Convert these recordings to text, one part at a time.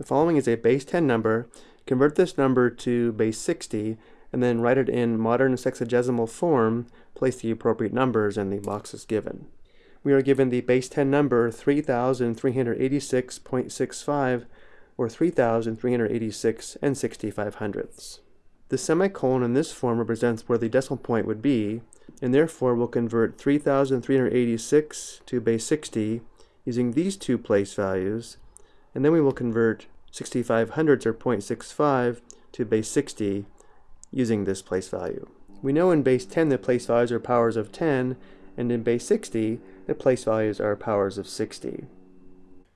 The following is a base 10 number. Convert this number to base 60 and then write it in modern sexagesimal form. Place the appropriate numbers in the boxes given. We are given the base 10 number 3386.65 or 3386 and 65 hundredths. The semicolon in this form represents where the decimal point would be, and therefore we'll convert 3386 to base 60 using these two place values, and then we will convert 65 hundredths or 0.65 to base 60 using this place value. We know in base 10 the place values are powers of 10, and in base 60 the place values are powers of 60.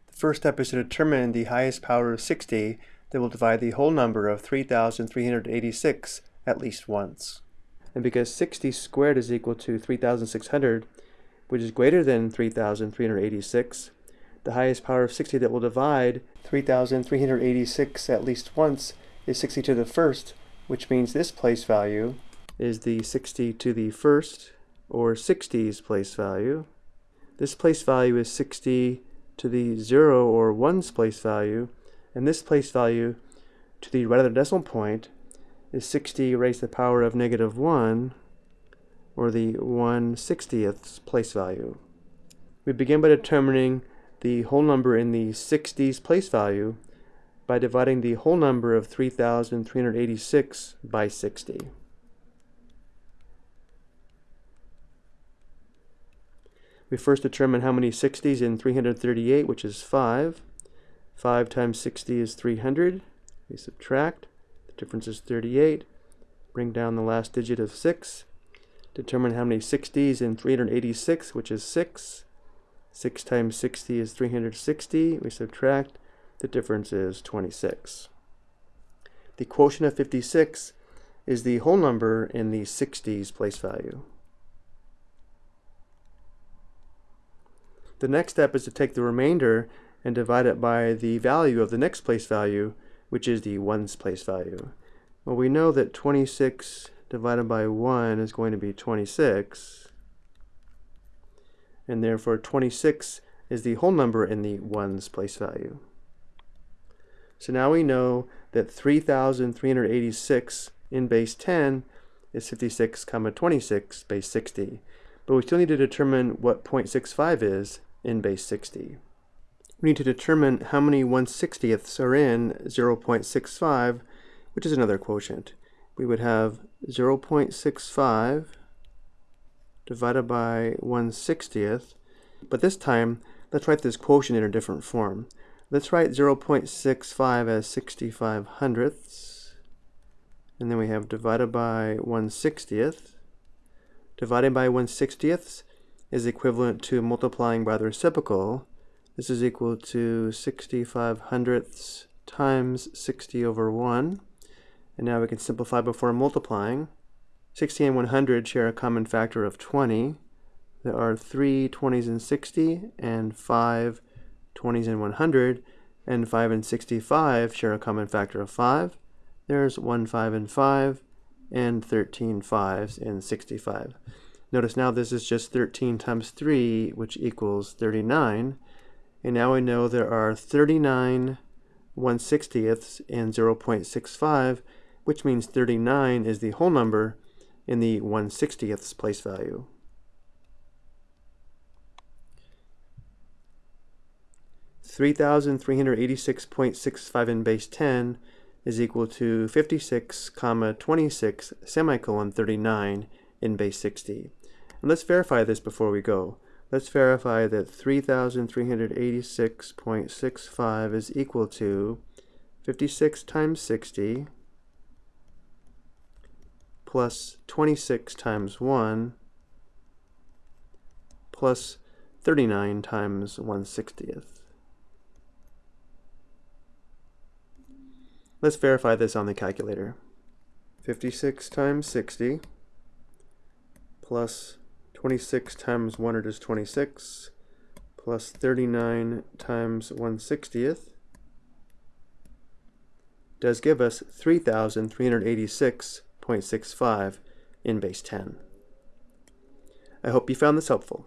The first step is to determine the highest power of 60 that will divide the whole number of 3,386 at least once. And because 60 squared is equal to 3,600, which is greater than 3,386, the highest power of 60 that will divide 3,386 at least once is 60 to the first, which means this place value is the 60 to the first, or 60's place value. This place value is 60 to the 0 or 1's place value, and this place value to the right of the decimal point is 60 raised to the power of negative 1, or the 1 60th place value. We begin by determining the whole number in the 60s place value by dividing the whole number of 3,386 by 60. We first determine how many 60s in 338, which is 5. 5 times 60 is 300. We subtract. The difference is 38. Bring down the last digit of 6. Determine how many 60s in 386, which is 6. 6 times 60 is 360. We subtract. The difference is 26. The quotient of 56 is the whole number in the 60s place value. The next step is to take the remainder and divide it by the value of the next place value, which is the ones place value. Well, we know that 26 divided by 1 is going to be 26, and therefore 26 is the whole number in the ones place value. So now we know that 3,386 in base 10 is 56 comma 26 base 60. But we still need to determine what 0.65 is in base 60. We need to determine how many 1 60ths are in 0.65, which is another quotient. We would have 0.65 divided by 1 60th, but this time let's write this quotient in a different form. Let's write 0.65 as 65 hundredths, and then we have divided by 1 60th. Dividing by 1 60th is equivalent to multiplying by the reciprocal. This is equal to 65 hundredths times 60 over 1. And now we can simplify before multiplying. 60 and 100 share a common factor of 20. There are 3 20s in 60 and 5 20s in 100. And 5 and 65 share a common factor of 5. There's 1 5 and 5 and 13 5s in 65. Notice now this is just 13 times 3, which equals 39. And now we know there are 39 1 60ths in 0.65, which means 39 is the whole number in the 1 60ths place value. Three thousand three hundred eighty-six point six five in base ten is equal to fifty-six comma twenty-six semicolon thirty-nine in base sixty. And let's verify this before we go. Let's verify that 3,386.65 is equal to 56 times 60 plus 26 times 1 plus 39 times 1 60th. Let's verify this on the calculator. 56 times 60 plus 26 times 100 is 26, plus 39 times 1 60th does give us 3,386.65 in base 10. I hope you found this helpful.